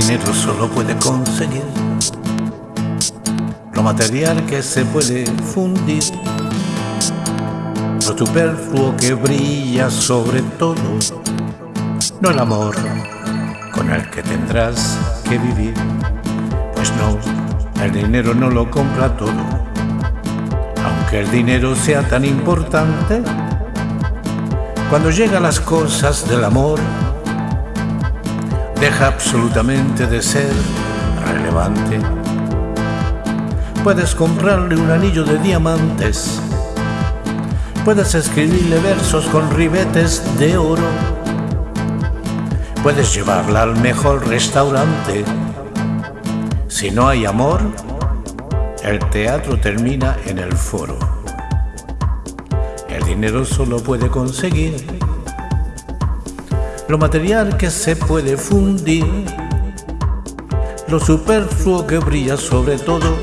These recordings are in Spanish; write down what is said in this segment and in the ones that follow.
dinero solo puede conseguir lo material que se puede fundir, lo superfluo que brilla sobre todo, no el amor con el que tendrás que vivir, pues no, el dinero no lo compra todo, aunque el dinero sea tan importante, cuando llegan las cosas del amor, deja absolutamente de ser relevante. Puedes comprarle un anillo de diamantes, puedes escribirle versos con ribetes de oro, puedes llevarla al mejor restaurante. Si no hay amor, el teatro termina en el foro. El dinero solo puede conseguir lo material que se puede fundir, lo superfluo que brilla sobre todo,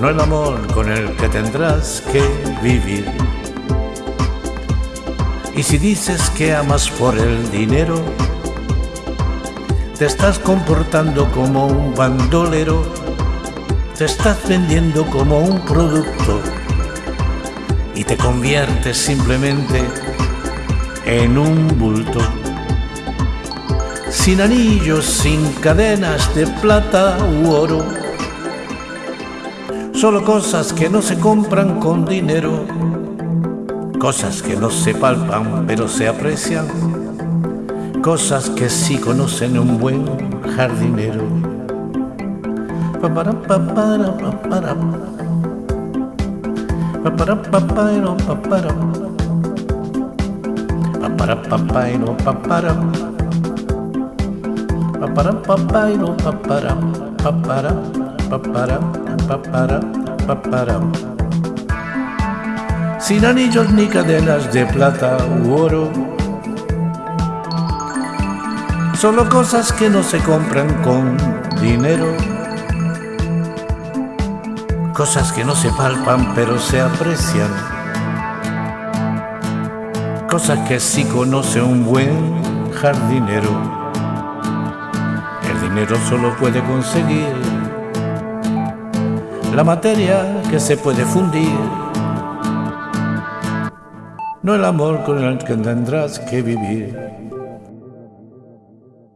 no el amor con el que tendrás que vivir. Y si dices que amas por el dinero, te estás comportando como un bandolero, te estás vendiendo como un producto y te conviertes simplemente en un bulto. Sin anillos, sin cadenas de plata u oro. Solo cosas que no se compran con dinero. Cosas que no se palpan pero se aprecian. Cosas que sí conocen un buen jardinero. Para papá y no papara papara papá y no papara papara papara papara papara sin anillos ni cadenas de plata u oro. Solo cosas que no se compran con dinero. Cosas que no se palpan pero se aprecian cosas que sí conoce un buen jardinero. El dinero solo puede conseguir la materia que se puede fundir, no el amor con el que tendrás que vivir.